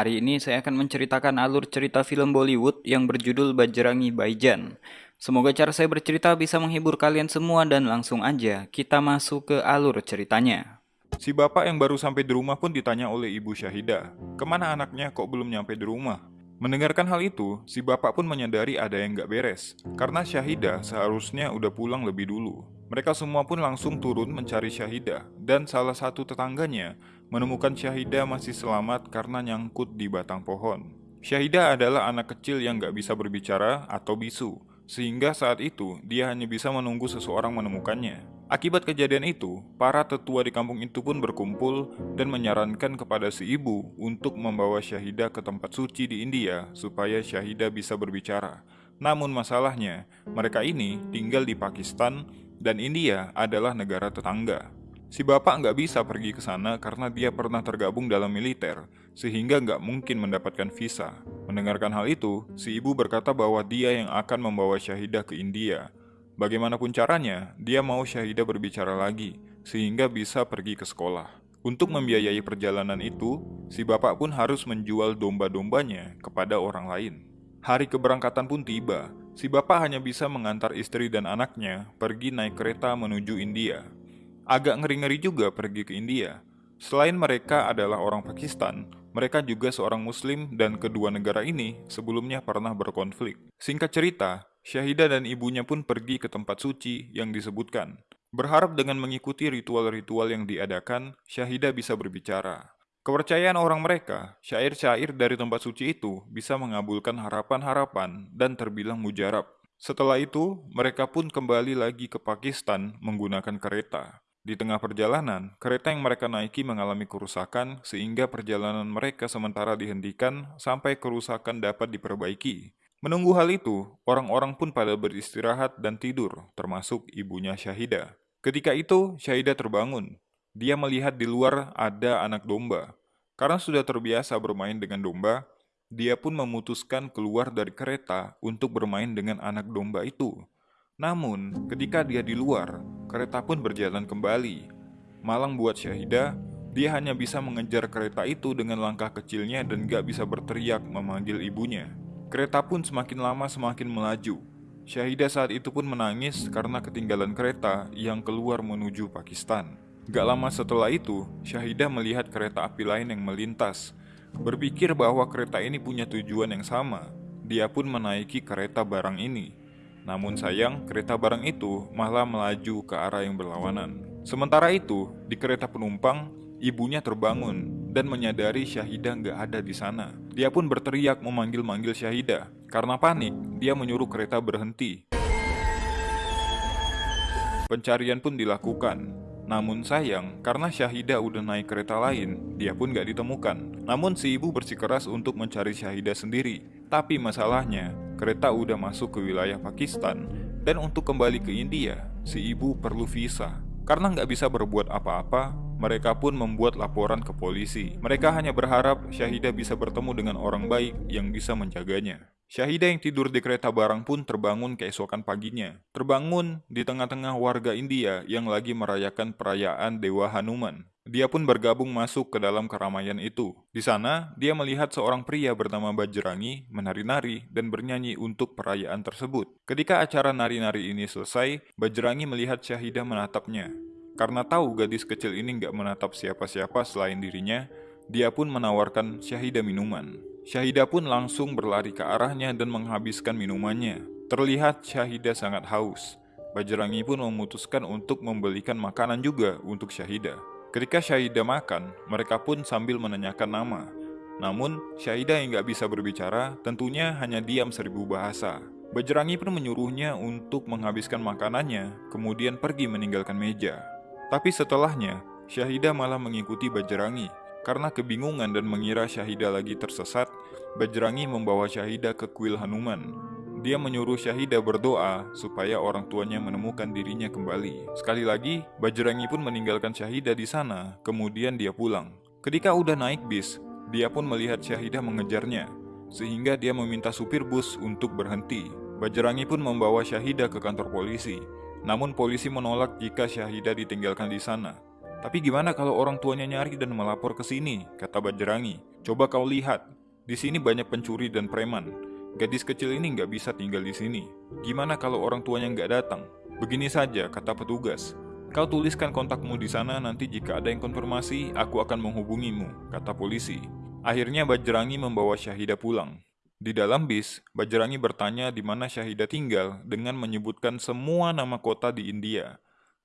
Hari ini saya akan menceritakan alur cerita film Bollywood yang berjudul Bajrangi Baijan. Semoga cara saya bercerita bisa menghibur kalian semua dan langsung aja kita masuk ke alur ceritanya. Si bapak yang baru sampai di rumah pun ditanya oleh ibu Syahida, ke mana anaknya kok belum nyampe di rumah? Mendengarkan hal itu, si bapak pun menyadari ada yang gak beres, karena Syahida seharusnya udah pulang lebih dulu. Mereka semua pun langsung turun mencari Syahida, dan salah satu tetangganya menemukan Syahida masih selamat karena nyangkut di batang pohon. Syahida adalah anak kecil yang gak bisa berbicara atau bisu, sehingga saat itu dia hanya bisa menunggu seseorang menemukannya. Akibat kejadian itu, para tetua di kampung itu pun berkumpul dan menyarankan kepada si ibu untuk membawa Syahida ke tempat suci di India supaya Syahida bisa berbicara. Namun masalahnya, mereka ini tinggal di Pakistan dan India adalah negara tetangga. Si bapak nggak bisa pergi ke sana karena dia pernah tergabung dalam militer, sehingga nggak mungkin mendapatkan visa. Mendengarkan hal itu, si ibu berkata bahwa dia yang akan membawa Syahidah ke India. Bagaimanapun caranya, dia mau Syahidah berbicara lagi, sehingga bisa pergi ke sekolah. Untuk membiayai perjalanan itu, si bapak pun harus menjual domba-dombanya kepada orang lain. Hari keberangkatan pun tiba, si bapak hanya bisa mengantar istri dan anaknya pergi naik kereta menuju India. Agak ngeri-ngeri juga pergi ke India. Selain mereka adalah orang Pakistan, mereka juga seorang Muslim dan kedua negara ini sebelumnya pernah berkonflik. Singkat cerita, Syahida dan ibunya pun pergi ke tempat suci yang disebutkan. Berharap dengan mengikuti ritual-ritual yang diadakan, Syahida bisa berbicara. Kepercayaan orang mereka, syair-syair dari tempat suci itu bisa mengabulkan harapan-harapan dan terbilang mujarab. Setelah itu, mereka pun kembali lagi ke Pakistan menggunakan kereta. Di tengah perjalanan, kereta yang mereka naiki mengalami kerusakan sehingga perjalanan mereka sementara dihentikan sampai kerusakan dapat diperbaiki. Menunggu hal itu, orang-orang pun pada beristirahat dan tidur, termasuk ibunya Syahida. Ketika itu, Syahida terbangun. Dia melihat di luar ada anak domba. Karena sudah terbiasa bermain dengan domba, dia pun memutuskan keluar dari kereta untuk bermain dengan anak domba itu. Namun, ketika dia di luar, kereta pun berjalan kembali. Malang buat Syahida, dia hanya bisa mengejar kereta itu dengan langkah kecilnya dan gak bisa berteriak memanggil ibunya. Kereta pun semakin lama semakin melaju. Syahida saat itu pun menangis karena ketinggalan kereta yang keluar menuju Pakistan. Gak lama setelah itu, Syahida melihat kereta api lain yang melintas. Berpikir bahwa kereta ini punya tujuan yang sama. Dia pun menaiki kereta barang ini. Namun sayang, kereta barang itu malah melaju ke arah yang berlawanan. Sementara itu, di kereta penumpang, ibunya terbangun dan menyadari Syahida nggak ada di sana. Dia pun berteriak memanggil-manggil Syahida. Karena panik, dia menyuruh kereta berhenti. Pencarian pun dilakukan. Namun sayang, karena Syahida udah naik kereta lain, dia pun gak ditemukan. Namun si ibu bersikeras untuk mencari Syahida sendiri. Tapi masalahnya, kereta udah masuk ke wilayah Pakistan, dan untuk kembali ke India, si ibu perlu visa. Karena nggak bisa berbuat apa-apa, mereka pun membuat laporan ke polisi. Mereka hanya berharap Syahida bisa bertemu dengan orang baik yang bisa menjaganya. Syahida yang tidur di kereta barang pun terbangun keesokan paginya. Terbangun di tengah-tengah warga India yang lagi merayakan perayaan Dewa Hanuman. Dia pun bergabung masuk ke dalam keramaian itu. Di sana, dia melihat seorang pria bernama Bajrangi menari-nari dan bernyanyi untuk perayaan tersebut. Ketika acara nari-nari ini selesai, Bajrangi melihat Syahidah menatapnya. Karena tahu gadis kecil ini nggak menatap siapa-siapa selain dirinya, dia pun menawarkan Syahidah minuman. Syahidah pun langsung berlari ke arahnya dan menghabiskan minumannya. Terlihat Syahidah sangat haus. Bajrangi pun memutuskan untuk membelikan makanan juga untuk Syahidah. Ketika Syahidah makan, mereka pun sambil menanyakan nama. Namun, Syahidah yang gak bisa berbicara tentunya hanya diam seribu bahasa. Bajrangi pun menyuruhnya untuk menghabiskan makanannya, kemudian pergi meninggalkan meja. Tapi setelahnya, Syahidah malah mengikuti Bajrangi. Karena kebingungan dan mengira Syahidah lagi tersesat, Bajrangi membawa Syahidah ke kuil Hanuman. Dia menyuruh Syahidah berdoa supaya orang tuanya menemukan dirinya kembali. Sekali lagi, Bajrangi pun meninggalkan Syahidah di sana, kemudian dia pulang. Ketika udah naik bis, dia pun melihat Syahidah mengejarnya, sehingga dia meminta supir bus untuk berhenti. Bajrangi pun membawa Syahidah ke kantor polisi, namun polisi menolak jika Syahidah ditinggalkan di sana. Tapi gimana kalau orang tuanya nyari dan melapor ke sini, kata Bajrangi. Coba kau lihat, di sini banyak pencuri dan preman. Gadis kecil ini nggak bisa tinggal di sini. Gimana kalau orang tuanya nggak datang? Begini saja, kata petugas. Kau tuliskan kontakmu di sana nanti jika ada yang konfirmasi, aku akan menghubungimu, kata polisi. Akhirnya Bajrangi membawa Syahida pulang. Di dalam bis, Bajrangi bertanya di mana Syahida tinggal dengan menyebutkan semua nama kota di India.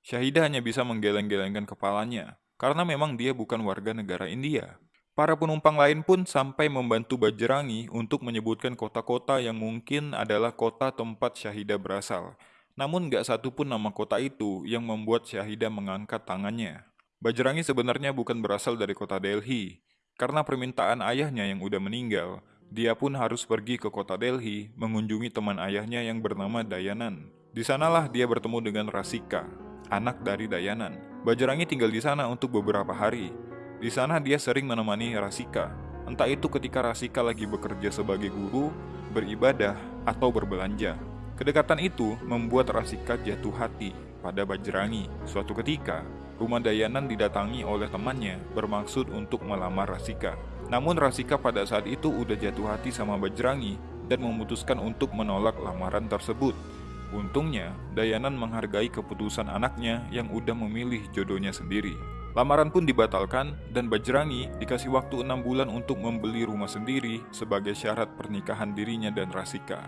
Syahida hanya bisa menggeleng-gelengkan kepalanya, karena memang dia bukan warga negara India. Para penumpang lain pun sampai membantu Bajrangi untuk menyebutkan kota-kota yang mungkin adalah kota tempat Syahida berasal. Namun gak satu pun nama kota itu yang membuat Syahida mengangkat tangannya. Bajrangi sebenarnya bukan berasal dari kota Delhi. Karena permintaan ayahnya yang udah meninggal, dia pun harus pergi ke kota Delhi mengunjungi teman ayahnya yang bernama Dayanan. Di sanalah dia bertemu dengan Rasika, anak dari Dayanan. Bajrangi tinggal di sana untuk beberapa hari, di sana dia sering menemani Rasika, entah itu ketika Rasika lagi bekerja sebagai guru, beribadah, atau berbelanja. Kedekatan itu membuat Rasika jatuh hati pada Bajrangi. Suatu ketika, rumah Dayanan didatangi oleh temannya bermaksud untuk melamar Rasika. Namun Rasika pada saat itu udah jatuh hati sama Bajrangi dan memutuskan untuk menolak lamaran tersebut. Untungnya, Dayanan menghargai keputusan anaknya yang udah memilih jodohnya sendiri. Lamaran pun dibatalkan dan Bajrangi dikasih waktu enam bulan untuk membeli rumah sendiri sebagai syarat pernikahan dirinya dan Rasika.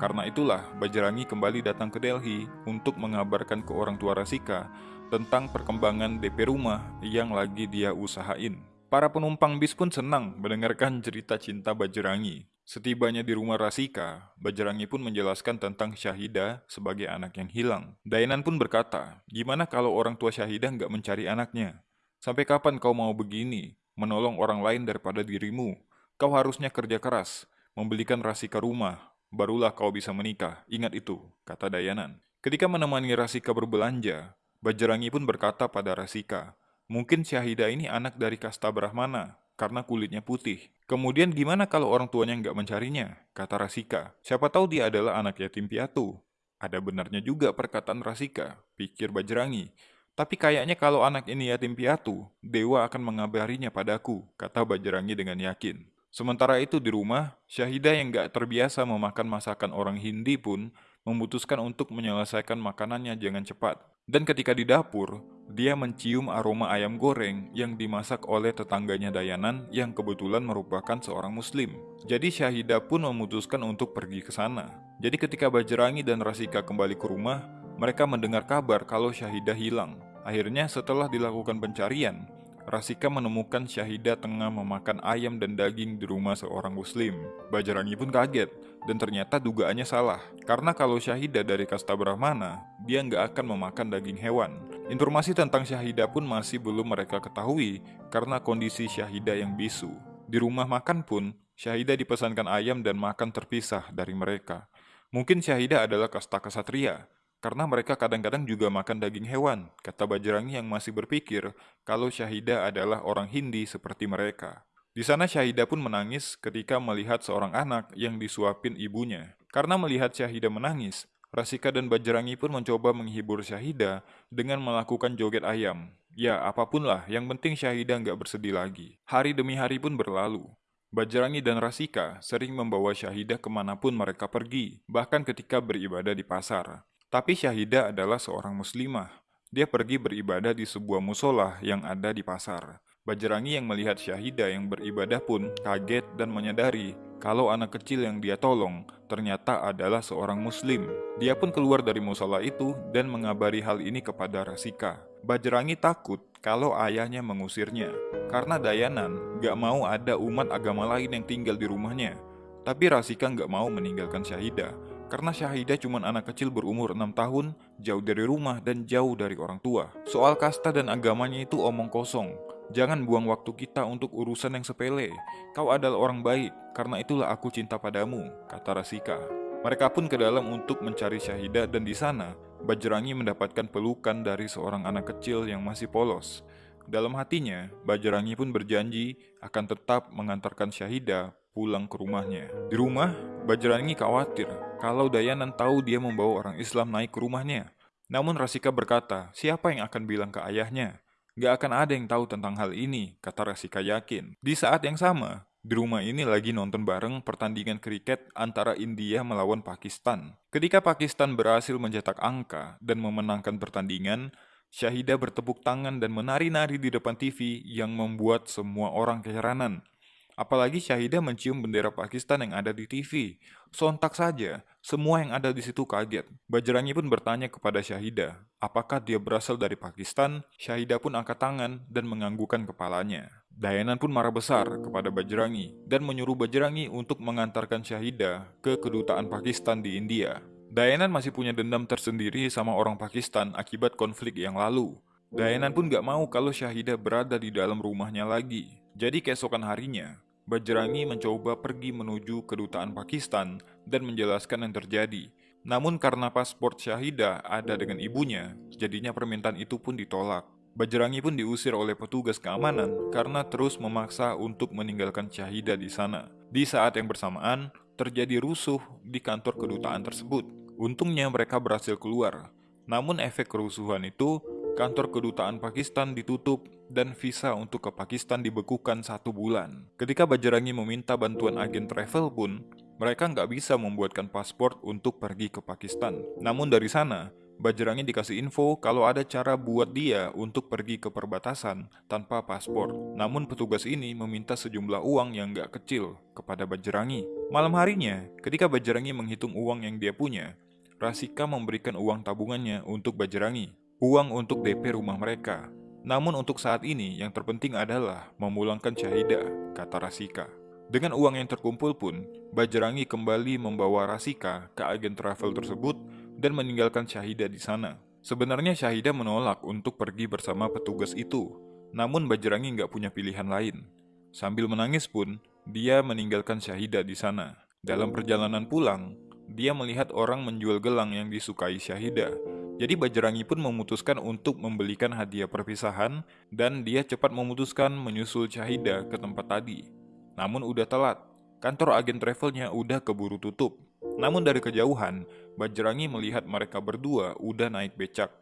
Karena itulah Bajrangi kembali datang ke Delhi untuk mengabarkan ke orang tua Rasika tentang perkembangan DP rumah yang lagi dia usahain. Para penumpang bis pun senang mendengarkan cerita cinta Bajrangi. Setibanya di rumah Rasika, Bajrangi pun menjelaskan tentang Syahida sebagai anak yang hilang. Dayanan pun berkata, gimana kalau orang tua Syahida nggak mencari anaknya? Sampai kapan kau mau begini, menolong orang lain daripada dirimu? Kau harusnya kerja keras, membelikan Rasika rumah, barulah kau bisa menikah. Ingat itu, kata Dayanan. Ketika menemani Rasika berbelanja, Bajrangi pun berkata pada Rasika, mungkin Syahida ini anak dari kasta Brahmana, karena kulitnya putih. Kemudian gimana kalau orang tuanya nggak mencarinya? Kata Rasika. Siapa tahu dia adalah anak yatim piatu. Ada benarnya juga perkataan Rasika, pikir Bajrangi. Tapi kayaknya kalau anak ini yatim piatu, dewa akan mengabarinya padaku, kata Bajrangi dengan yakin. Sementara itu di rumah, Syahida yang gak terbiasa memakan masakan orang Hindi pun memutuskan untuk menyelesaikan makanannya jangan cepat. Dan ketika di dapur, dia mencium aroma ayam goreng yang dimasak oleh tetangganya Dayanan yang kebetulan merupakan seorang muslim. Jadi Syahida pun memutuskan untuk pergi ke sana. Jadi ketika Bajrangi dan Rasika kembali ke rumah, mereka mendengar kabar kalau Syahida hilang. Akhirnya setelah dilakukan pencarian, Rasika menemukan Syahida tengah memakan ayam dan daging di rumah seorang muslim. Bajrangi pun kaget, dan ternyata dugaannya salah. Karena kalau Syahida dari kasta Brahmana, dia nggak akan memakan daging hewan. Informasi tentang Syahida pun masih belum mereka ketahui karena kondisi Syahida yang bisu. Di rumah makan pun, Syahida dipesankan ayam dan makan terpisah dari mereka. Mungkin Syahida adalah kasta kesatria, karena mereka kadang-kadang juga makan daging hewan, kata Bajrangi yang masih berpikir kalau Syahida adalah orang Hindi seperti mereka. Di sana Syahida pun menangis ketika melihat seorang anak yang disuapin ibunya. Karena melihat Syahida menangis, Rasika dan Bajrangi pun mencoba menghibur Syahida dengan melakukan joget ayam. Ya, apa pun lah, yang penting Syahida nggak bersedih lagi. Hari demi hari pun berlalu. Bajrangi dan Rasika sering membawa Syahida ke mana pun mereka pergi, bahkan ketika beribadah di pasar. Tapi Syahida adalah seorang muslimah. Dia pergi beribadah di sebuah musola yang ada di pasar. Bajrangi yang melihat Syahida yang beribadah pun kaget dan menyadari kalau anak kecil yang dia tolong ternyata adalah seorang muslim. Dia pun keluar dari musola itu dan mengabari hal ini kepada Rasika. Bajrangi takut kalau ayahnya mengusirnya, karena Dayanan gak mau ada umat agama lain yang tinggal di rumahnya. Tapi Rasika gak mau meninggalkan Syahida, karena Syahidah cuma anak kecil berumur 6 tahun, jauh dari rumah dan jauh dari orang tua. Soal kasta dan agamanya itu omong kosong. Jangan buang waktu kita untuk urusan yang sepele. Kau adalah orang baik, karena itulah aku cinta padamu, kata Rasika. Mereka pun ke dalam untuk mencari Syahidah dan di sana, Bajrangi mendapatkan pelukan dari seorang anak kecil yang masih polos. Dalam hatinya, Bajrangi pun berjanji akan tetap mengantarkan Syahidah pulang ke rumahnya. Di rumah, Bajrangi khawatir kalau Dayanan tahu dia membawa orang Islam naik ke rumahnya. Namun Rasika berkata, siapa yang akan bilang ke ayahnya? Gak akan ada yang tahu tentang hal ini, kata Rasika yakin. Di saat yang sama, di rumah ini lagi nonton bareng pertandingan kriket antara India melawan Pakistan. Ketika Pakistan berhasil mencetak angka dan memenangkan pertandingan, Syahida bertepuk tangan dan menari-nari di depan TV yang membuat semua orang keheranan. Apalagi Syahida mencium bendera Pakistan yang ada di TV. Sontak saja, semua yang ada di situ kaget. Bajrangi pun bertanya kepada Syahida, apakah dia berasal dari Pakistan? Syahida pun angkat tangan dan menganggukkan kepalanya. Dayanan pun marah besar kepada Bajrangi dan menyuruh Bajrangi untuk mengantarkan Syahida ke kedutaan Pakistan di India. Dayanan masih punya dendam tersendiri sama orang Pakistan akibat konflik yang lalu. Dayanan pun gak mau kalau Syahida berada di dalam rumahnya lagi. Jadi keesokan harinya, Bajrangi mencoba pergi menuju kedutaan Pakistan dan menjelaskan yang terjadi. Namun karena paspor Syahida ada dengan ibunya, jadinya permintaan itu pun ditolak. Bajrangi pun diusir oleh petugas keamanan karena terus memaksa untuk meninggalkan Syahida di sana. Di saat yang bersamaan, terjadi rusuh di kantor kedutaan tersebut. Untungnya mereka berhasil keluar. Namun efek kerusuhan itu kantor kedutaan Pakistan ditutup dan visa untuk ke Pakistan dibekukan satu bulan. Ketika Bajarangi meminta bantuan agen travel pun, mereka nggak bisa membuatkan paspor untuk pergi ke Pakistan. Namun dari sana, Bajarangi dikasih info kalau ada cara buat dia untuk pergi ke perbatasan tanpa paspor. Namun petugas ini meminta sejumlah uang yang nggak kecil kepada Bajarangi. Malam harinya, ketika Bajarangi menghitung uang yang dia punya, Rasika memberikan uang tabungannya untuk Bajarangi uang untuk DP rumah mereka. Namun untuk saat ini yang terpenting adalah memulangkan Syahida, kata Rasika. Dengan uang yang terkumpul pun, Bajrangi kembali membawa Rasika ke agen travel tersebut dan meninggalkan Syahida di sana. Sebenarnya Syahida menolak untuk pergi bersama petugas itu, namun Bajrangi nggak punya pilihan lain. Sambil menangis pun, dia meninggalkan Syahida di sana. Dalam perjalanan pulang, dia melihat orang menjual gelang yang disukai Syahida jadi Bajrangi pun memutuskan untuk membelikan hadiah perpisahan dan dia cepat memutuskan menyusul Syahida ke tempat tadi. Namun udah telat, kantor agen travelnya udah keburu tutup. Namun dari kejauhan, Bajrangi melihat mereka berdua udah naik becak.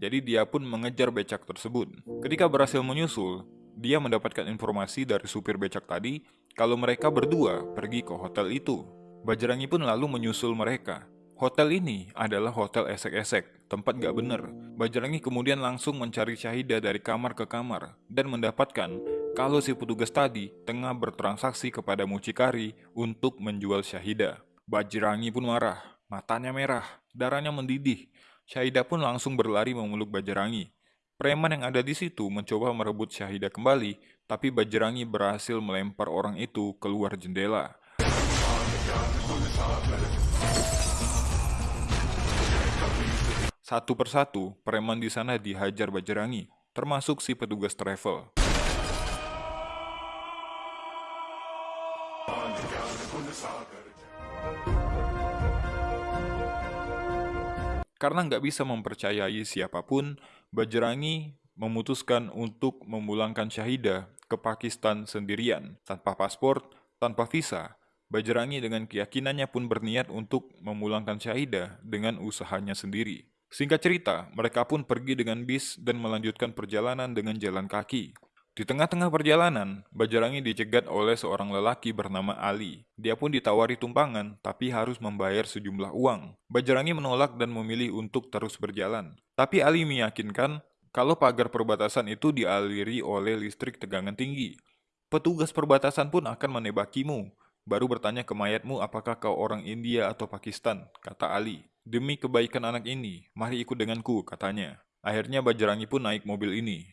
Jadi dia pun mengejar becak tersebut. Ketika berhasil menyusul, dia mendapatkan informasi dari supir becak tadi kalau mereka berdua pergi ke hotel itu. Bajrangi pun lalu menyusul mereka. Hotel ini adalah hotel esek-esek, tempat gak bener. Bajrangi kemudian langsung mencari Syahida dari kamar ke kamar dan mendapatkan kalau si petugas tadi tengah bertransaksi kepada mucikari untuk menjual Syahida. Bajrangi pun marah, matanya merah, darahnya mendidih. Syahida pun langsung berlari memeluk Bajrangi. Preman yang ada di situ mencoba merebut Syahida kembali, tapi Bajrangi berhasil melempar orang itu keluar jendela. Satu persatu, preman di sana dihajar Bajrangi, termasuk si petugas travel. Karena nggak bisa mempercayai siapa pun, Bajrangi memutuskan untuk memulangkan Syahida ke Pakistan sendirian, tanpa paspor, tanpa visa. Bajrangi dengan keyakinannya pun berniat untuk memulangkan Syahida dengan usahanya sendiri. Singkat cerita, mereka pun pergi dengan bis dan melanjutkan perjalanan dengan jalan kaki. Di tengah-tengah perjalanan, Bajarangi dicegat oleh seorang lelaki bernama Ali. Dia pun ditawari tumpangan, tapi harus membayar sejumlah uang. Bajarangi menolak dan memilih untuk terus berjalan. Tapi Ali meyakinkan kalau pagar perbatasan itu dialiri oleh listrik tegangan tinggi. Petugas perbatasan pun akan menebakimu, baru bertanya ke mayatmu apakah kau orang India atau Pakistan, kata Ali. Demi kebaikan anak ini, mari ikut denganku, katanya. Akhirnya Bajrangi pun naik mobil ini.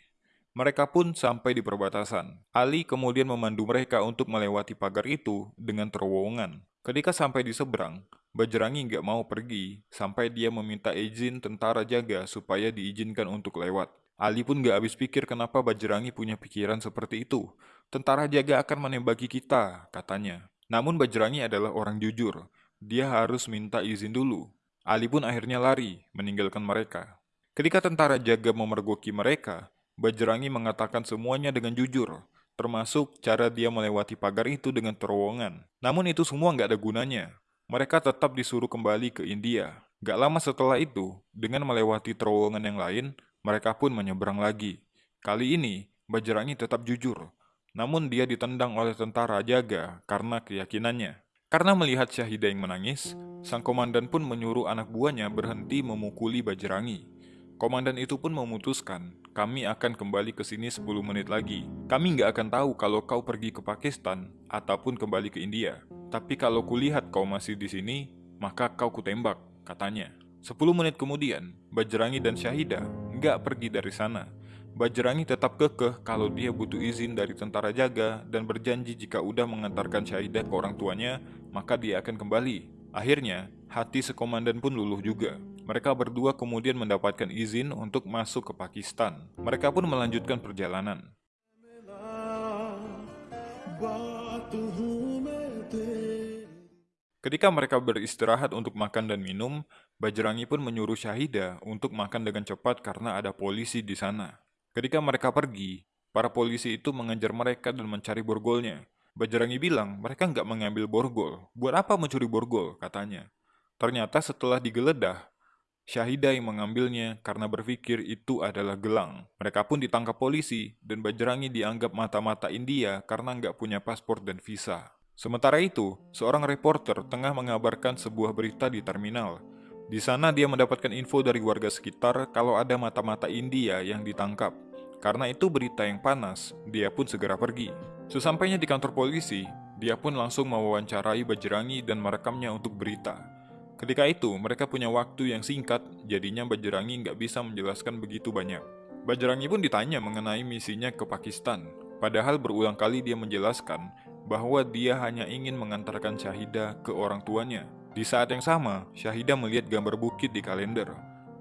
Mereka pun sampai di perbatasan. Ali kemudian memandu mereka untuk melewati pagar itu dengan terowongan. Ketika sampai di seberang, Bajrangi nggak mau pergi sampai dia meminta izin tentara jaga supaya diizinkan untuk lewat. Ali pun nggak habis pikir kenapa Bajrangi punya pikiran seperti itu. Tentara jaga akan menembaki kita, katanya. Namun Bajrangi adalah orang jujur. Dia harus minta izin dulu. Ali pun akhirnya lari, meninggalkan mereka. Ketika tentara jaga memergoki mereka, Bajrangi mengatakan semuanya dengan jujur, termasuk cara dia melewati pagar itu dengan terowongan. Namun itu semua nggak ada gunanya. Mereka tetap disuruh kembali ke India. Gak lama setelah itu, dengan melewati terowongan yang lain, mereka pun menyeberang lagi. Kali ini, Bajrangi tetap jujur, namun dia ditendang oleh tentara jaga karena keyakinannya. Karena melihat Syahida yang menangis, sang komandan pun menyuruh anak buahnya berhenti memukuli Bajrangi. Komandan itu pun memutuskan, kami akan kembali ke sini 10 menit lagi. Kami nggak akan tahu kalau kau pergi ke Pakistan ataupun kembali ke India. Tapi kalau kulihat kau masih di sini, maka kau kutembak, katanya. 10 menit kemudian, Bajrangi dan Syahida nggak pergi dari sana. Bajrangi tetap kekeh kalau dia butuh izin dari tentara jaga dan berjanji jika udah mengantarkan Syahidah ke orang tuanya, maka dia akan kembali. Akhirnya, hati sekomandan pun luluh juga. Mereka berdua kemudian mendapatkan izin untuk masuk ke Pakistan. Mereka pun melanjutkan perjalanan. Ketika mereka beristirahat untuk makan dan minum, Bajrangi pun menyuruh Syahida untuk makan dengan cepat karena ada polisi di sana. Ketika mereka pergi, para polisi itu mengejar mereka dan mencari borgolnya. Bajrangi bilang mereka nggak mengambil borgol. Buat apa mencuri borgol, katanya. Ternyata setelah digeledah, Syahida yang mengambilnya karena berpikir itu adalah gelang. Mereka pun ditangkap polisi dan Bajrangi dianggap mata-mata India karena nggak punya paspor dan visa. Sementara itu, seorang reporter tengah mengabarkan sebuah berita di terminal. Di sana dia mendapatkan info dari warga sekitar kalau ada mata-mata India yang ditangkap. Karena itu berita yang panas, dia pun segera pergi. Sesampainya di kantor polisi, dia pun langsung mewawancarai Bajrangi dan merekamnya untuk berita. Ketika itu, mereka punya waktu yang singkat, jadinya Bajrangi nggak bisa menjelaskan begitu banyak. Bajrangi pun ditanya mengenai misinya ke Pakistan, padahal berulang kali dia menjelaskan bahwa dia hanya ingin mengantarkan Syahida ke orang tuanya. Di saat yang sama, Syahida melihat gambar bukit di kalender.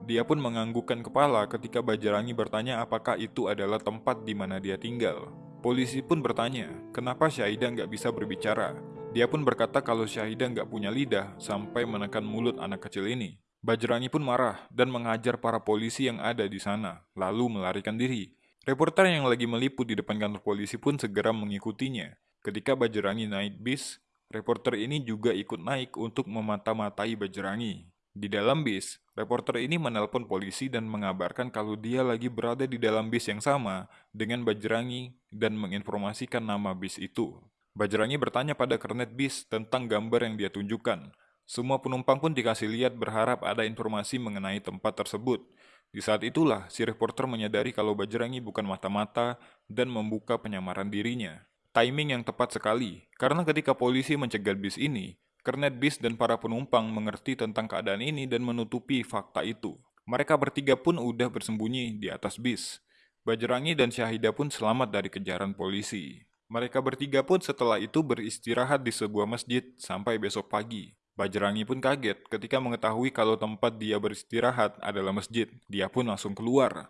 Dia pun menganggukkan kepala ketika Bajrangi bertanya apakah itu adalah tempat di mana dia tinggal. Polisi pun bertanya, kenapa Syahida nggak bisa berbicara. Dia pun berkata kalau Syahida nggak punya lidah sampai menekan mulut anak kecil ini. Bajrangi pun marah dan mengajar para polisi yang ada di sana, lalu melarikan diri. Reporter yang lagi meliput di depan kantor polisi pun segera mengikutinya. Ketika Bajrangi naik bis, reporter ini juga ikut naik untuk memata-matai Bajrangi. Di dalam bis, reporter ini menelpon polisi dan mengabarkan kalau dia lagi berada di dalam bis yang sama dengan Bajrangi dan menginformasikan nama bis itu. Bajrangi bertanya pada kernet bis tentang gambar yang dia tunjukkan. Semua penumpang pun dikasih lihat berharap ada informasi mengenai tempat tersebut. Di saat itulah, si reporter menyadari kalau Bajrangi bukan mata-mata dan membuka penyamaran dirinya. Timing yang tepat sekali, karena ketika polisi mencegat bis ini, kernet bis dan para penumpang mengerti tentang keadaan ini dan menutupi fakta itu. Mereka bertiga pun udah bersembunyi di atas bis. Bajrangi dan Syahida pun selamat dari kejaran polisi. Mereka bertiga pun setelah itu beristirahat di sebuah masjid sampai besok pagi. Bajrangi pun kaget ketika mengetahui kalau tempat dia beristirahat adalah masjid. Dia pun langsung keluar.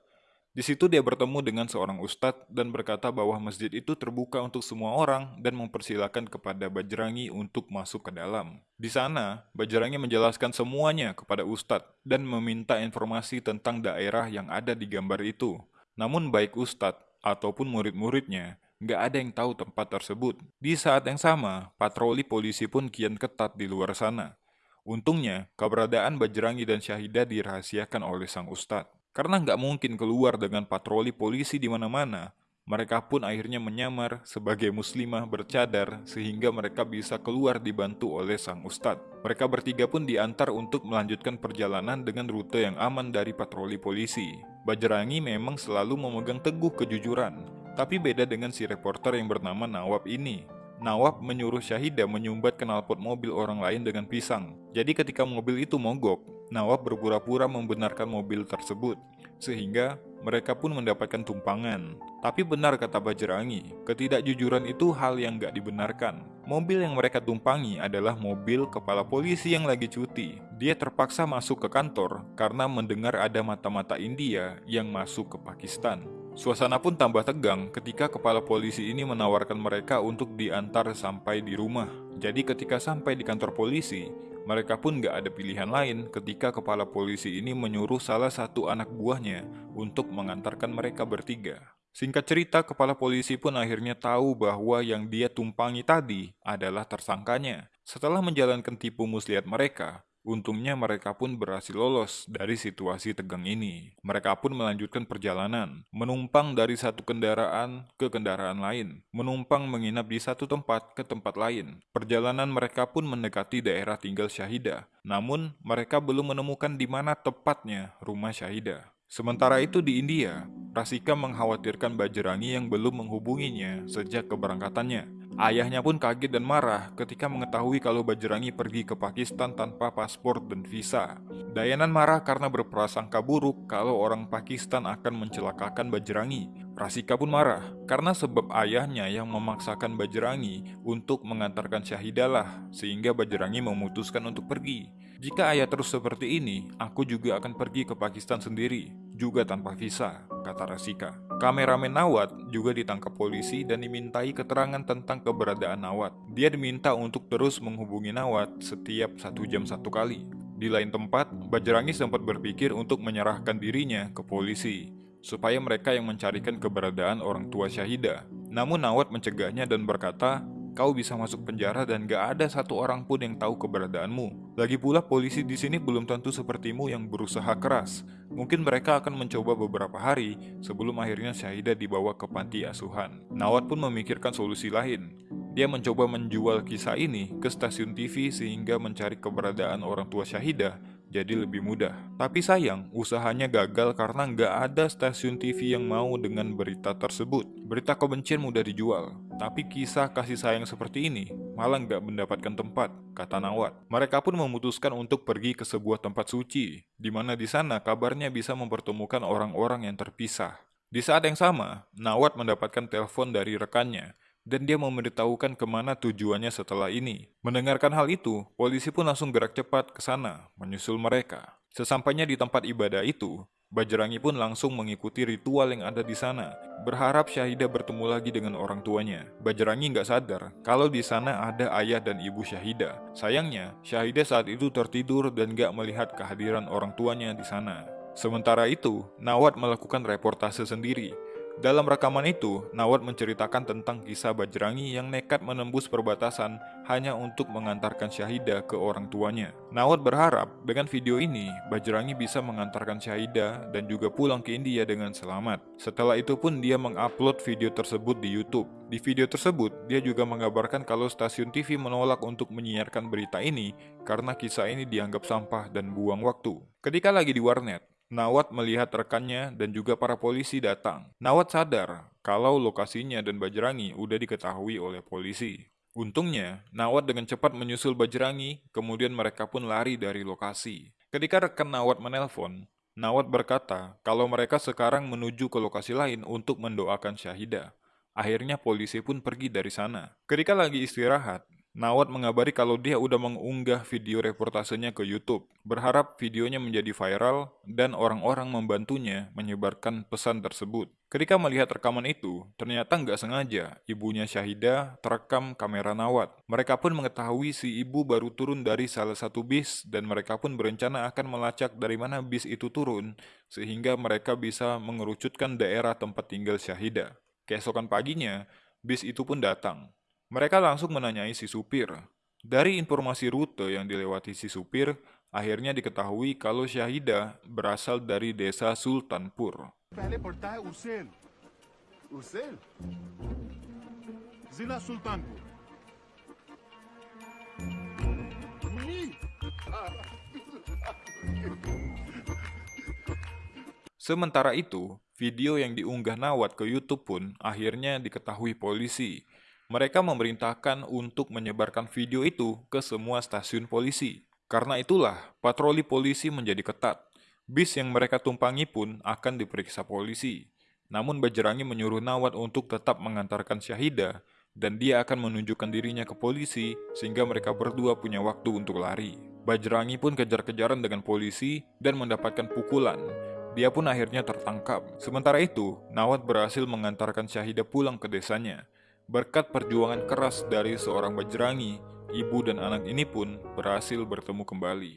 Di situ dia bertemu dengan seorang ustadz dan berkata bahwa masjid itu terbuka untuk semua orang dan mempersilahkan kepada Bajrangi untuk masuk ke dalam. Di sana, Bajrangi menjelaskan semuanya kepada ustadz dan meminta informasi tentang daerah yang ada di gambar itu. Namun baik ustadz ataupun murid-muridnya, nggak ada yang tahu tempat tersebut. Di saat yang sama, patroli polisi pun kian ketat di luar sana. Untungnya, keberadaan Bajrangi dan Syahidah dirahasiakan oleh sang ustadz. Karena nggak mungkin keluar dengan patroli polisi di mana-mana, mereka pun akhirnya menyamar sebagai muslimah bercadar sehingga mereka bisa keluar dibantu oleh sang ustadz. Mereka bertiga pun diantar untuk melanjutkan perjalanan dengan rute yang aman dari patroli polisi. Bajrangi memang selalu memegang teguh kejujuran, tapi beda dengan si reporter yang bernama Nawab ini. Nawab menyuruh Syahida menyumbat knalpot mobil orang lain dengan pisang. Jadi ketika mobil itu mogok, Nawab berpura-pura membenarkan mobil tersebut, sehingga mereka pun mendapatkan tumpangan. Tapi benar kata Bajrangi, ketidakjujuran itu hal yang gak dibenarkan. Mobil yang mereka tumpangi adalah mobil kepala polisi yang lagi cuti. Dia terpaksa masuk ke kantor karena mendengar ada mata-mata India yang masuk ke Pakistan. Suasana pun tambah tegang ketika kepala polisi ini menawarkan mereka untuk diantar sampai di rumah. Jadi ketika sampai di kantor polisi, mereka pun gak ada pilihan lain ketika kepala polisi ini menyuruh salah satu anak buahnya untuk mengantarkan mereka bertiga. Singkat cerita, kepala polisi pun akhirnya tahu bahwa yang dia tumpangi tadi adalah tersangkanya. Setelah menjalankan tipu muslihat mereka, Untungnya mereka pun berhasil lolos dari situasi tegang ini. Mereka pun melanjutkan perjalanan, menumpang dari satu kendaraan ke kendaraan lain, menumpang menginap di satu tempat ke tempat lain. Perjalanan mereka pun mendekati daerah tinggal Syahida, namun mereka belum menemukan di mana tepatnya rumah Syahida. Sementara itu di India, Rasika mengkhawatirkan Bajrangi yang belum menghubunginya sejak keberangkatannya. Ayahnya pun kaget dan marah ketika mengetahui kalau Bajrangi pergi ke Pakistan tanpa paspor dan visa. Dayanan marah karena berprasangka buruk kalau orang Pakistan akan mencelakakan Bajrangi. Rasika pun marah karena sebab ayahnya yang memaksakan Bajrangi untuk mengantarkan Syahidalah sehingga Bajrangi memutuskan untuk pergi. Jika ayah terus seperti ini, aku juga akan pergi ke Pakistan sendiri, juga tanpa visa, kata Rasika. Kameramen Nawat juga ditangkap polisi dan dimintai keterangan tentang keberadaan Nawat. Dia diminta untuk terus menghubungi Nawat setiap satu jam satu kali. Di lain tempat, Bajrangi sempat berpikir untuk menyerahkan dirinya ke polisi, supaya mereka yang mencarikan keberadaan orang tua Syahida. Namun Nawat mencegahnya dan berkata, kau bisa masuk penjara dan gak ada satu orang pun yang tahu keberadaanmu. Lagi pula polisi di sini belum tentu sepertimu yang berusaha keras. Mungkin mereka akan mencoba beberapa hari sebelum akhirnya Syahida dibawa ke panti asuhan. Nawat pun memikirkan solusi lain. Dia mencoba menjual kisah ini ke stasiun TV sehingga mencari keberadaan orang tua Syahida jadi lebih mudah. Tapi sayang, usahanya gagal karena nggak ada stasiun TV yang mau dengan berita tersebut. Berita kebencian mudah dijual, tapi kisah kasih sayang seperti ini malah nggak mendapatkan tempat, kata Nawat. Mereka pun memutuskan untuk pergi ke sebuah tempat suci, di mana di sana kabarnya bisa mempertemukan orang-orang yang terpisah. Di saat yang sama, Nawat mendapatkan telepon dari rekannya dan dia memberitahukan ke mana tujuannya setelah ini. Mendengarkan hal itu, polisi pun langsung gerak cepat ke sana, menyusul mereka. Sesampainya di tempat ibadah itu, Bajrangi pun langsung mengikuti ritual yang ada di sana, berharap Syahida bertemu lagi dengan orang tuanya. Bajrangi nggak sadar kalau di sana ada ayah dan ibu Syahida. Sayangnya, Syahida saat itu tertidur dan nggak melihat kehadiran orang tuanya di sana. Sementara itu, Nawat melakukan reportase sendiri, dalam rekaman itu, Nawat menceritakan tentang kisah Bajrangi yang nekat menembus perbatasan hanya untuk mengantarkan Syahida ke orang tuanya. Nawat berharap dengan video ini, Bajrangi bisa mengantarkan Syahida dan juga pulang ke India dengan selamat. Setelah itu pun dia mengupload video tersebut di YouTube. Di video tersebut, dia juga mengabarkan kalau stasiun TV menolak untuk menyiarkan berita ini karena kisah ini dianggap sampah dan buang waktu. Ketika lagi di warnet, Nawat melihat rekannya dan juga para polisi datang. Nawat sadar kalau lokasinya dan Bajrangi udah diketahui oleh polisi. Untungnya, Nawat dengan cepat menyusul Bajrangi, kemudian mereka pun lari dari lokasi. Ketika rekan Nawat menelpon, Nawat berkata kalau mereka sekarang menuju ke lokasi lain untuk mendoakan Syahida. Akhirnya polisi pun pergi dari sana. Ketika lagi istirahat, Nawat mengabari kalau dia udah mengunggah video reportasenya ke YouTube, berharap videonya menjadi viral dan orang-orang membantunya menyebarkan pesan tersebut. Ketika melihat rekaman itu, ternyata nggak sengaja ibunya Syahida terekam kamera Nawat. Mereka pun mengetahui si ibu baru turun dari salah satu bis dan mereka pun berencana akan melacak dari mana bis itu turun sehingga mereka bisa mengerucutkan daerah tempat tinggal Syahida. Keesokan paginya, bis itu pun datang. Mereka langsung menanyai si supir. Dari informasi rute yang dilewati si supir, akhirnya diketahui kalau Syahida berasal dari desa Sultanpur. Sementara itu, video yang diunggah Nawat ke YouTube pun akhirnya diketahui polisi mereka memerintahkan untuk menyebarkan video itu ke semua stasiun polisi. Karena itulah, patroli polisi menjadi ketat. Bis yang mereka tumpangi pun akan diperiksa polisi. Namun Bajrangi menyuruh Nawat untuk tetap mengantarkan Syahida dan dia akan menunjukkan dirinya ke polisi sehingga mereka berdua punya waktu untuk lari. Bajrangi pun kejar-kejaran dengan polisi dan mendapatkan pukulan. Dia pun akhirnya tertangkap. Sementara itu, Nawat berhasil mengantarkan Syahida pulang ke desanya. Berkat perjuangan keras dari seorang Bajrangi, ibu dan anak ini pun berhasil bertemu kembali.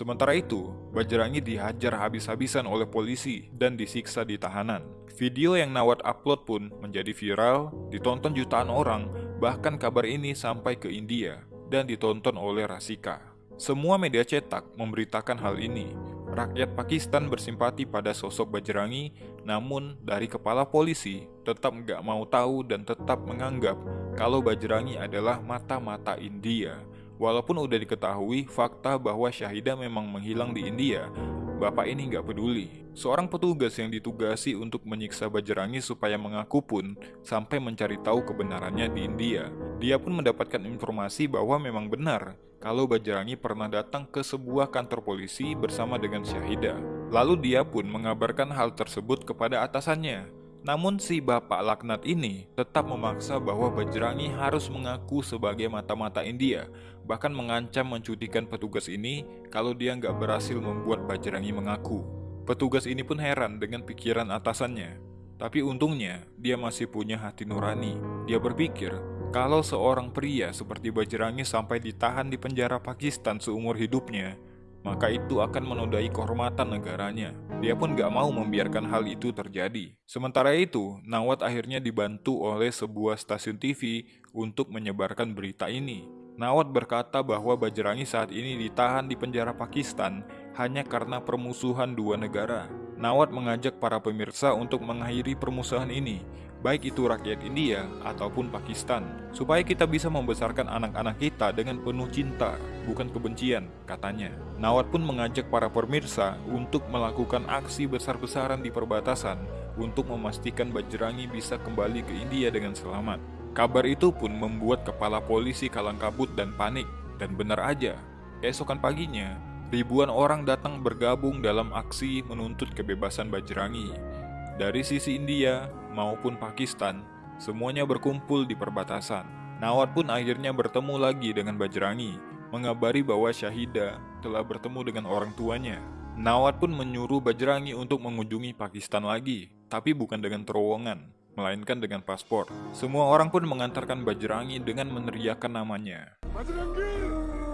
Sementara itu, Bajrangi dihajar habis-habisan oleh polisi dan disiksa di tahanan. Video yang Nawat upload pun menjadi viral, ditonton jutaan orang, bahkan kabar ini sampai ke India dan ditonton oleh Rasika. Semua media cetak memberitakan hal ini. Rakyat Pakistan bersimpati pada sosok Bajrangi, namun dari kepala polisi tetap nggak mau tahu dan tetap menganggap kalau Bajrangi adalah mata-mata India Walaupun udah diketahui fakta bahwa Syahida memang menghilang di India, bapak ini nggak peduli. Seorang petugas yang ditugasi untuk menyiksa Bajrangi supaya mengaku pun sampai mencari tahu kebenarannya di India. Dia pun mendapatkan informasi bahwa memang benar kalau Bajrangi pernah datang ke sebuah kantor polisi bersama dengan Syahida. Lalu dia pun mengabarkan hal tersebut kepada atasannya. Namun si bapak laknat ini tetap memaksa bahwa Bajrangi harus mengaku sebagai mata-mata India, bahkan mengancam mencutikan petugas ini kalau dia nggak berhasil membuat Bajrangi mengaku. Petugas ini pun heran dengan pikiran atasannya. Tapi untungnya, dia masih punya hati nurani. Dia berpikir, kalau seorang pria seperti Bajrangi sampai ditahan di penjara Pakistan seumur hidupnya, maka itu akan menodai kehormatan negaranya. Dia pun gak mau membiarkan hal itu terjadi. Sementara itu, Nawat akhirnya dibantu oleh sebuah stasiun TV untuk menyebarkan berita ini. Nawat berkata bahwa Bajrangi saat ini ditahan di penjara Pakistan hanya karena permusuhan dua negara. Nawat mengajak para pemirsa untuk mengakhiri permusuhan ini, baik itu rakyat India ataupun Pakistan, supaya kita bisa membesarkan anak-anak kita dengan penuh cinta, bukan kebencian, katanya. Nawat pun mengajak para pemirsa untuk melakukan aksi besar-besaran di perbatasan untuk memastikan Bajrangi bisa kembali ke India dengan selamat. Kabar itu pun membuat kepala polisi kalang kabut dan panik, dan benar aja, keesokan paginya, ribuan orang datang bergabung dalam aksi menuntut kebebasan Bajrangi. Dari sisi India, maupun Pakistan, semuanya berkumpul di perbatasan. Nawat pun akhirnya bertemu lagi dengan Bajrangi, mengabari bahwa Syahida telah bertemu dengan orang tuanya. Nawat pun menyuruh Bajrangi untuk mengunjungi Pakistan lagi, tapi bukan dengan terowongan, melainkan dengan paspor. Semua orang pun mengantarkan Bajrangi dengan meneriakkan namanya. Bajrangi!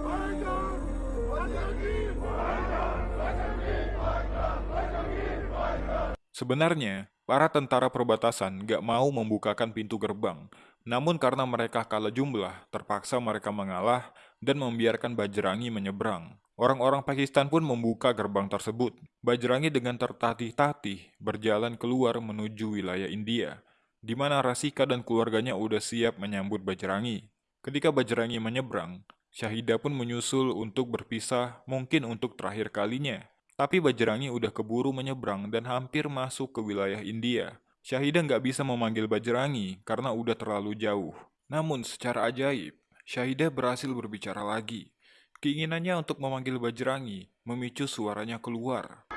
Bajrangi! Bajrangi! Sebenarnya, Para tentara perbatasan gak mau membukakan pintu gerbang, namun karena mereka kalah jumlah, terpaksa mereka mengalah dan membiarkan Bajrangi menyeberang. Orang-orang Pakistan pun membuka gerbang tersebut. Bajrangi dengan tertatih-tatih berjalan keluar menuju wilayah India, di mana Rasika dan keluarganya udah siap menyambut Bajrangi. Ketika Bajrangi menyeberang, Syahida pun menyusul untuk berpisah mungkin untuk terakhir kalinya tapi Bajrangi udah keburu menyeberang dan hampir masuk ke wilayah India. Syahida nggak bisa memanggil Bajrangi karena udah terlalu jauh. Namun secara ajaib, Syahida berhasil berbicara lagi. Keinginannya untuk memanggil Bajrangi memicu suaranya keluar.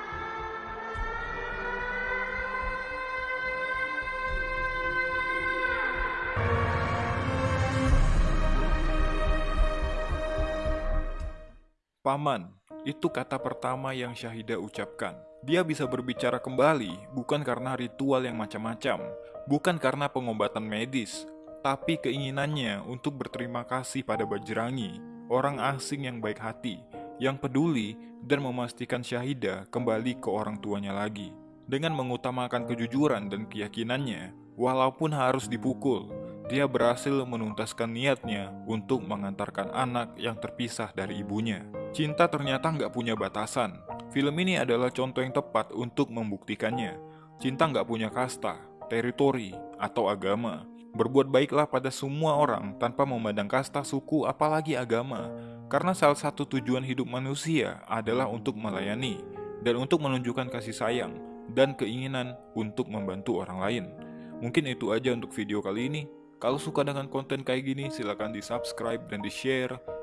Paman, itu kata pertama yang Syahida ucapkan. Dia bisa berbicara kembali bukan karena ritual yang macam-macam, bukan karena pengobatan medis, tapi keinginannya untuk berterima kasih pada Bajrangi, orang asing yang baik hati, yang peduli dan memastikan Syahida kembali ke orang tuanya lagi. Dengan mengutamakan kejujuran dan keyakinannya, walaupun harus dipukul, dia berhasil menuntaskan niatnya untuk mengantarkan anak yang terpisah dari ibunya. Cinta ternyata nggak punya batasan. Film ini adalah contoh yang tepat untuk membuktikannya. Cinta nggak punya kasta, teritori, atau agama. Berbuat baiklah pada semua orang tanpa memandang kasta, suku, apalagi agama. Karena salah satu tujuan hidup manusia adalah untuk melayani dan untuk menunjukkan kasih sayang dan keinginan untuk membantu orang lain. Mungkin itu aja untuk video kali ini. Kalau suka dengan konten kayak gini, silahkan di subscribe dan di share